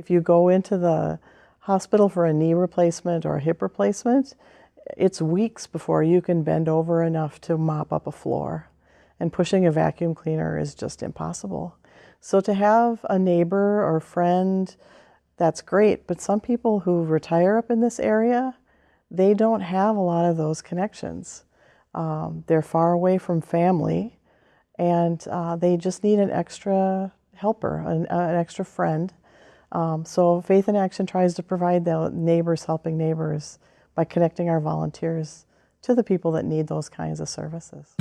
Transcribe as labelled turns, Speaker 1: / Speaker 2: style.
Speaker 1: If you go into the hospital for a knee replacement or a hip replacement, it's weeks before you can bend over enough to mop up a floor. And pushing a vacuum cleaner is just impossible. So to have a neighbor or friend, that's great. But some people who retire up in this area, they don't have a lot of those connections. Um, they're far away from family and uh, they just need an extra helper, an, an extra friend. Um, so Faith in Action tries to provide the neighbors helping neighbors by connecting our volunteers to the people that need those kinds of services.